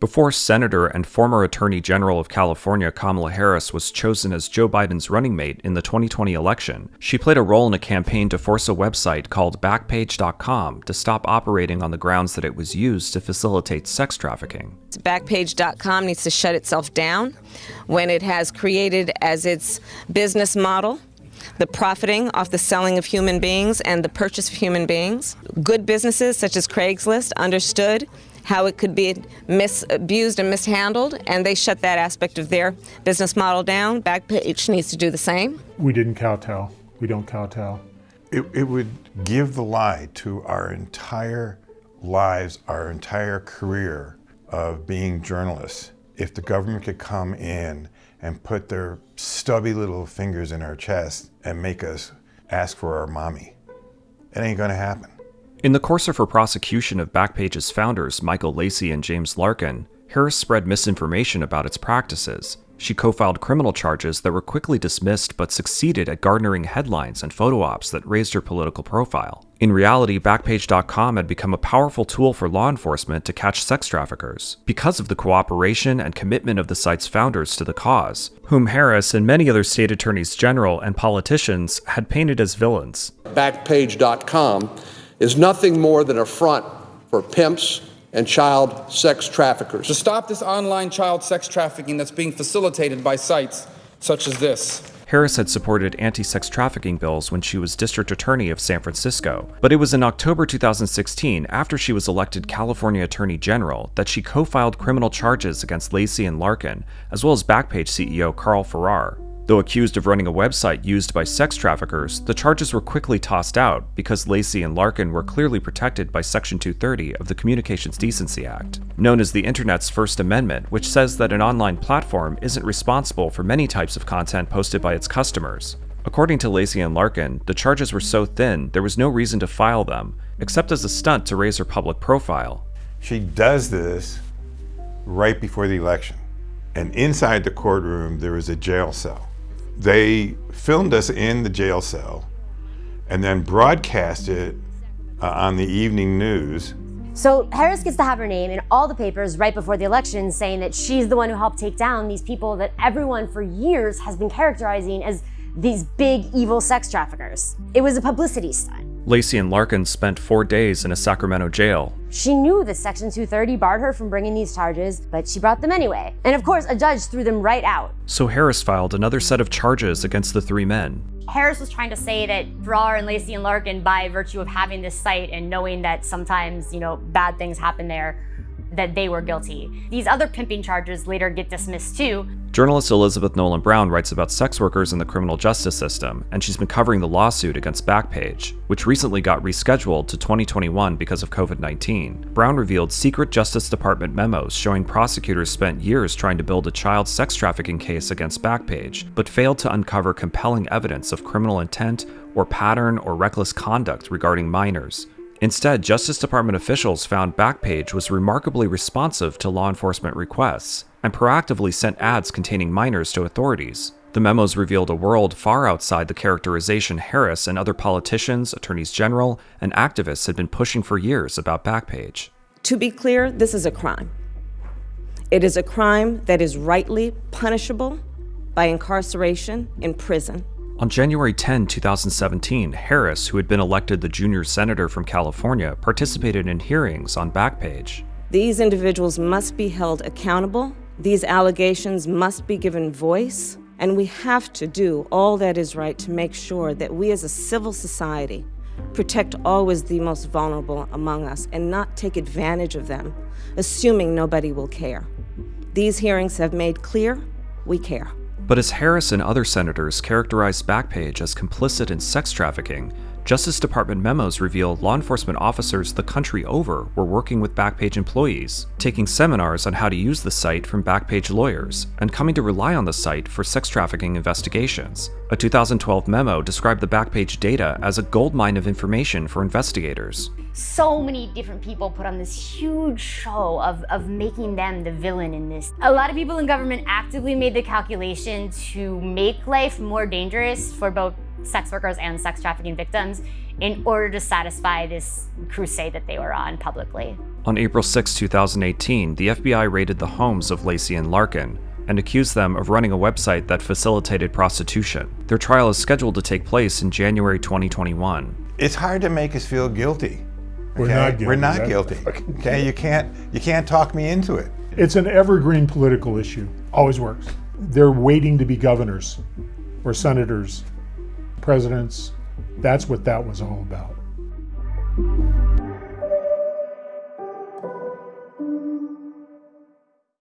Before Senator and former Attorney General of California Kamala Harris was chosen as Joe Biden's running mate in the 2020 election, she played a role in a campaign to force a website called Backpage.com to stop operating on the grounds that it was used to facilitate sex trafficking. Backpage.com needs to shut itself down when it has created as its business model the profiting off the selling of human beings and the purchase of human beings. Good businesses such as Craigslist understood how it could be misused and mishandled, and they shut that aspect of their business model down. Backpage needs to do the same. We didn't kowtow. We don't kowtow. It, it would give the lie to our entire lives, our entire career of being journalists if the government could come in and put their stubby little fingers in our chest and make us ask for our mommy. It ain't gonna happen. In the course of her prosecution of Backpage's founders, Michael Lacey and James Larkin, Harris spread misinformation about its practices. She co filed criminal charges that were quickly dismissed but succeeded at garnering headlines and photo ops that raised her political profile. In reality, Backpage.com had become a powerful tool for law enforcement to catch sex traffickers because of the cooperation and commitment of the site's founders to the cause, whom Harris and many other state attorneys general and politicians had painted as villains. Backpage.com is nothing more than a front for pimps and child sex traffickers. To stop this online child sex trafficking that's being facilitated by sites such as this. Harris had supported anti sex trafficking bills when she was district attorney of San Francisco, but it was in October 2016, after she was elected California Attorney General, that she co filed criminal charges against Lacey and Larkin, as well as Backpage CEO Carl Ferrer. Though accused of running a website used by sex traffickers, the charges were quickly tossed out because Lacey and Larkin were clearly protected by Section 230 of the Communications Decency Act, known as the Internet's First Amendment, which says that an online platform isn't responsible for many types of content posted by its customers. According to Lacey and Larkin, the charges were so thin there was no reason to file them, except as a stunt to raise her public profile. She does this right before the election. And inside the courtroom, there is a jail cell. They filmed us in the jail cell and then broadcast it uh, on the evening news. So Harris gets to have her name in all the papers right before the election saying that she's the one who helped take down these people that everyone for years has been characterizing as these big evil sex traffickers. It was a publicity stunt. Lacey and Larkin spent four days in a Sacramento jail. She knew that Section 230 barred her from bringing these charges, but she brought them anyway. And of course, a judge threw them right out. So Harris filed another set of charges against the three men. Harris was trying to say that Ferrer and Lacey and Larkin, by virtue of having this site and knowing that sometimes, you know, bad things happen there, that they were guilty. These other pimping charges later get dismissed too. Journalist Elizabeth Nolan Brown writes about sex workers in the criminal justice system, and she's been covering the lawsuit against Backpage, which recently got rescheduled to 2021 because of COVID 19. Brown revealed secret Justice Department memos showing prosecutors spent years trying to build a child sex trafficking case against Backpage, but failed to uncover compelling evidence of criminal intent or pattern or reckless conduct regarding minors. Instead, Justice Department officials found Backpage was remarkably responsive to law enforcement requests and proactively sent ads containing minors to authorities. The memos revealed a world far outside the characterization Harris and other politicians, attorneys general, and activists had been pushing for years about Backpage. To be clear, this is a crime. It is a crime that is rightly punishable by incarceration in prison. On January 10, 2017, Harris, who had been elected the junior senator from California, participated in hearings on Backpage. These individuals must be held accountable, these allegations must be given voice, and we have to do all that is right to make sure that we as a civil society protect always the most vulnerable among us and not take advantage of them, assuming nobody will care. These hearings have made clear we care. But as Harris and other senators characterized Backpage as complicit in sex trafficking, Justice Department memos reveal law enforcement officers the country over were working with Backpage employees, taking seminars on how to use the site from Backpage lawyers, and coming to rely on the site for sex trafficking investigations. A 2012 memo described the Backpage data as a goldmine of information for investigators. So many different people put on this huge show of, of making them the villain in this. A lot of people in government actively made the calculation to make life more dangerous for both sex workers and sex trafficking victims in order to satisfy this crusade that they were on publicly. On April 6, 2018, the FBI raided the homes of Lacey and Larkin and accused them of running a website that facilitated prostitution. Their trial is scheduled to take place in January 2021. It's hard to make us feel guilty. We're not guilty. We're not guilty. fucking- Okay, you can't you can't talk me into it. It's an evergreen political issue. Always works. They're waiting to be governors or senators, presidents. That's what that was all about.